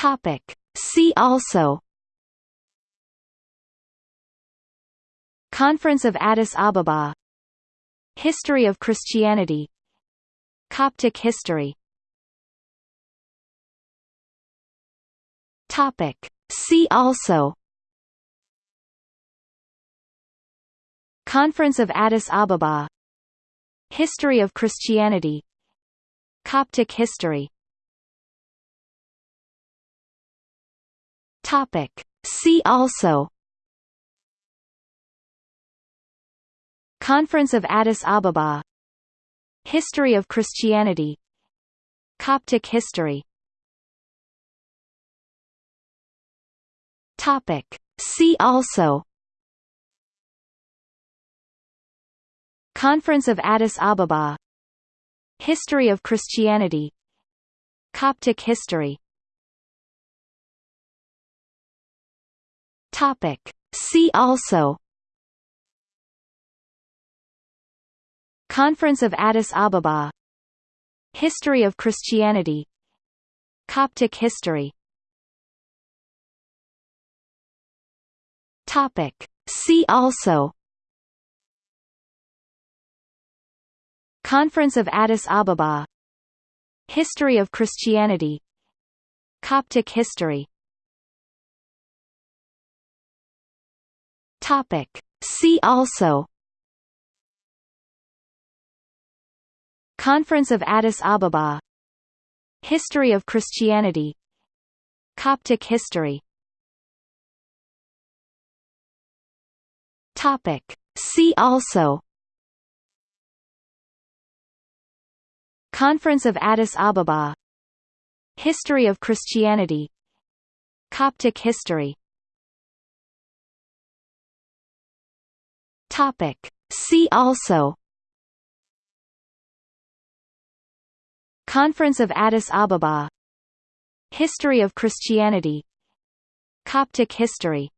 Topic. See also Conference of Addis Ababa History of Christianity Coptic history Topic. See also Conference of Addis Ababa History of Christianity Coptic history Topic. See also Conference of Addis Ababa History of Christianity Coptic history Topic. See also Conference of Addis Ababa History of Christianity Coptic history Topic. See also Conference of Addis Ababa History of Christianity Coptic history Topic. See also Conference of Addis Ababa History of Christianity Coptic history Topic. See also. Conference of Addis Ababa. History of Christianity. Coptic history. Topic. See also. Conference of Addis Ababa. History of Christianity. Coptic history Topic. See also. Conference of Addis Ababa. History of Christianity. Coptic history.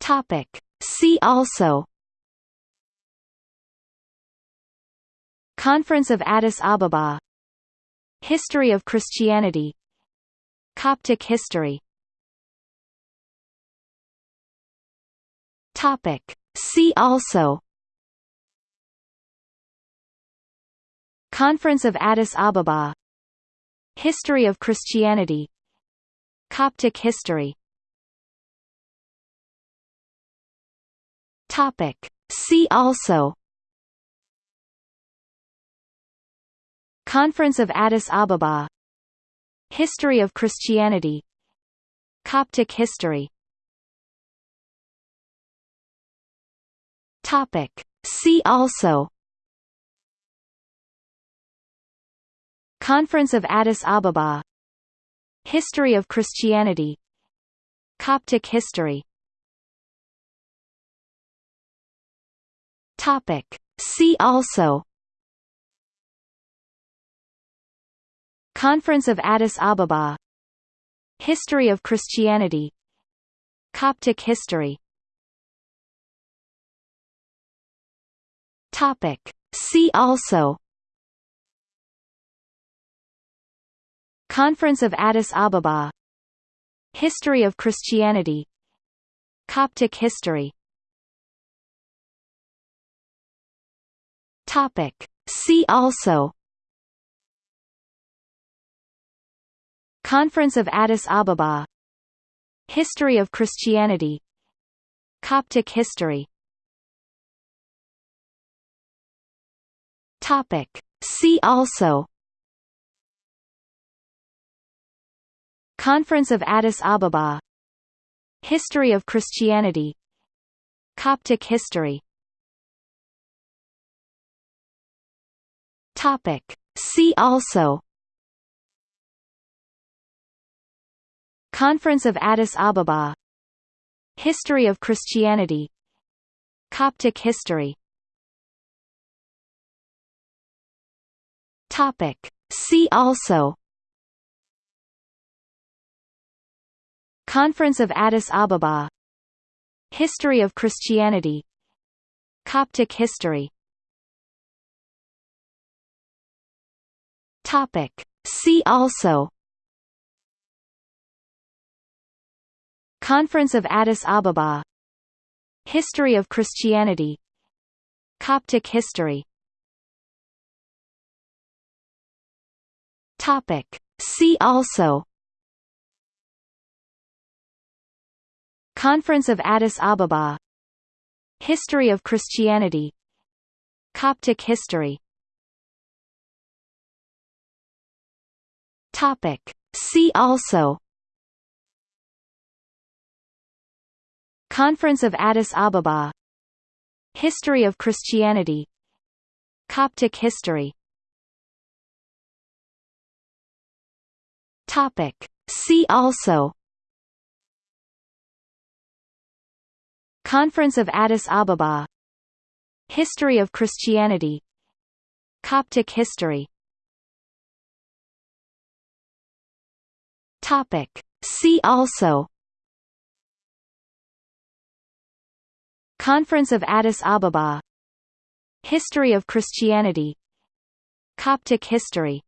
Topic. See also. Conference of Addis Ababa. History of Christianity. Coptic history Topic. See also. Conference of Addis Ababa. History of Christianity. Coptic history. Topic. See also. Conference of Addis Ababa. History of Christianity. Coptic history Topic. See also. Conference of Addis Ababa. History of Christianity. Coptic history. Topic. See also. Conference of Addis Ababa. History of Christianity. Coptic history Topic. See also. Conference of Addis Ababa. History of Christianity. Coptic history. Topic. See also. Conference of Addis Ababa. History of Christianity. Coptic history Topic. See also Conference of Addis Ababa History of Christianity Coptic history Topic. See also Conference of Addis Ababa History of Christianity Coptic history Topic. See also Conference of Addis Ababa History of Christianity Coptic history Topic. See also Conference of Addis Ababa History of Christianity Coptic history Topic. See also Conference of Addis Ababa History of Christianity Coptic history Topic. See also Conference of Addis Ababa History of Christianity Coptic history Topic. See also Conference of Addis Ababa History of Christianity Coptic history Topic. See also Conference of Addis Ababa History of Christianity Coptic history